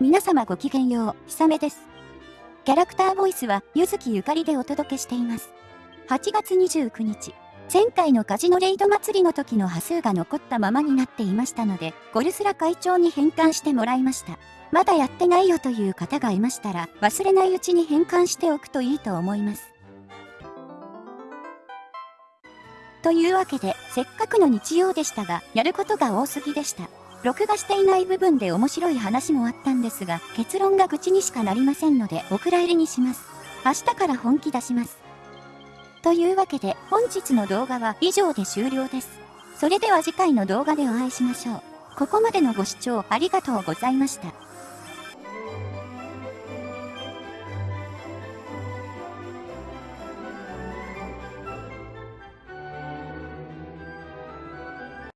皆様ごきげんよう、ひさめです。キャラクターボイスは、ゆずきゆかりでお届けしています。8月29日、前回のカジノレイド祭りの時の波数が残ったままになっていましたので、ゴルスラ会長に返還してもらいました。まだやってないよという方がいましたら、忘れないうちに返還しておくといいと思います。というわけで、せっかくの日曜でしたが、やることが多すぎでした。録画していない部分で面白い話もあったんですが、結論が愚痴にしかなりませんので、お蔵入りにします。明日から本気出します。というわけで、本日の動画は以上で終了です。それでは次回の動画でお会いしましょう。ここまでのご視聴ありがとうございました。